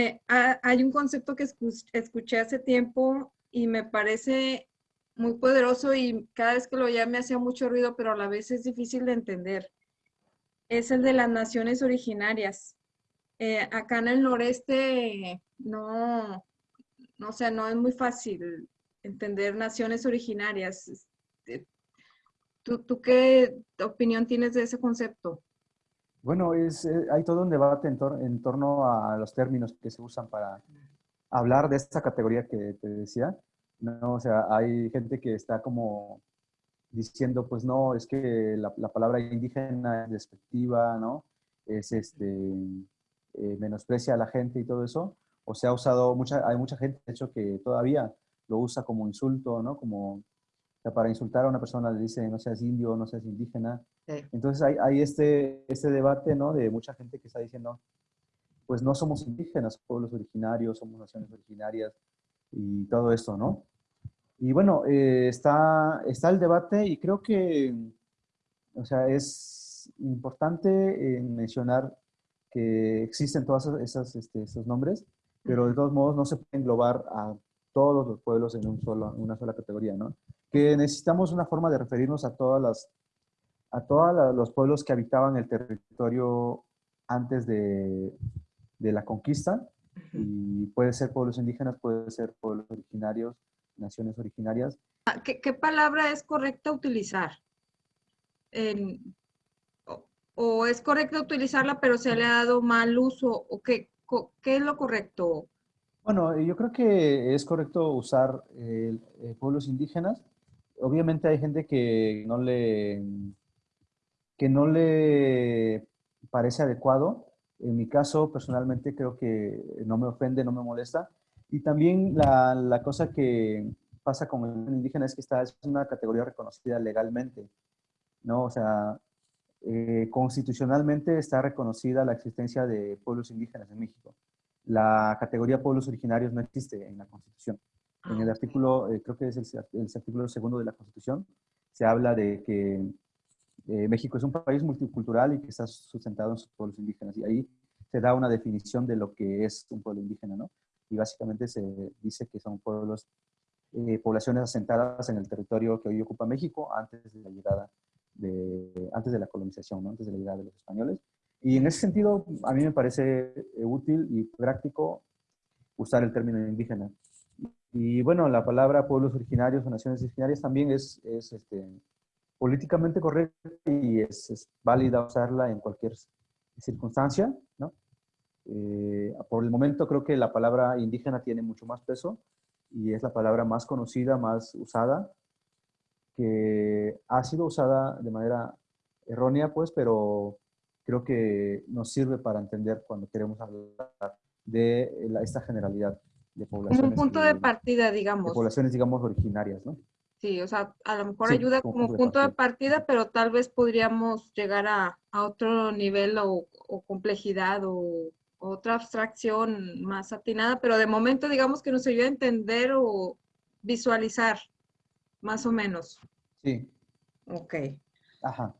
Eh, hay un concepto que escuché hace tiempo y me parece muy poderoso y cada vez que lo oía me hacía mucho ruido, pero a la vez es difícil de entender. Es el de las naciones originarias. Eh, acá en el noreste no, no, sé, no es muy fácil entender naciones originarias. Este, ¿Tú, qué opinión tienes de ese concepto? Bueno, es, eh, hay todo un debate en, en, torno a los términos que se usan para hablar de esta categoría que te decía. ¿no? O sea, hay gente que está como diciendo, pues no, es que la, palabra indígena es despectiva, ¿no? Es este, eh, menosprecia a la gente y todo eso. O se ha usado, mucha, hay mucha gente, de hecho, que todavía lo usa como insulto, ¿no? Como para insultar a una persona le dice no seas indio, no seas indígena. Entonces hay, hay, este, este debate, ¿no? De mucha gente que está diciendo, pues no somos indígenas, pueblos originarios, somos naciones originarias y todo esto, ¿no? Y bueno, eh, está, está el debate y creo que, o sea, es importante eh, mencionar que existen todos esas, este, esos nombres, pero de todos modos no se puede englobar a todos los pueblos en un solo, una sola categoría, ¿no? Que necesitamos una forma de referirnos a todas las, a todos los pueblos que habitaban el territorio antes de, de la conquista, y puede ser pueblos indígenas, puede ser pueblos originarios, naciones originarias. Ah, ¿Qué, qué palabra es correcta utilizar? o, es correcta utilizarla, pero se le ha dado mal uso? ¿O qué, qué es lo correcto? Bueno, yo creo que es correcto usar eh, pueblos indígenas. Obviamente hay gente que no le, que no le parece adecuado. En mi caso, personalmente, creo que no me ofende, no me molesta. Y también la, la cosa que pasa con el indígena es que esta es una categoría reconocida legalmente, ¿no? O sea, eh, constitucionalmente está reconocida la existencia de pueblos indígenas en México. La categoría pueblos originarios no existe en la Constitución. En el ah, artículo, eh, creo que es el, el, artículo segundo de la Constitución, se habla de que eh, México es un país multicultural y que está sustentado en sus pueblos indígenas. Y ahí se da una definición de lo que es un pueblo indígena, ¿no? y básicamente se dice que son pueblos, eh, poblaciones asentadas en el territorio que hoy ocupa México antes de la llegada de, antes de la colonización, ¿no? antes de la llegada de los españoles. Y en ese sentido, a mí me parece eh, útil y práctico usar el término indígena. Y bueno, la palabra pueblos originarios o naciones originarias también es, es este, políticamente correcta y es, válida usarla en cualquier circunstancia, ¿no? Eh, por el momento creo que la palabra indígena tiene mucho más peso y es la palabra más conocida, más usada, que ha sido usada de manera errónea, pues, pero creo que nos sirve para entender cuando queremos hablar de esta generalidad de poblaciones. Como un punto de partida, digamos. De poblaciones, digamos, originarias, ¿no? Sí, o sea, a lo mejor ayuda como, punto de partida, pero tal vez podríamos llegar a, a otro nivel o, o complejidad o otra abstracción más atinada, pero de momento digamos que nos ayuda a entender o visualizar, más o menos. Sí. Ok. Ajá.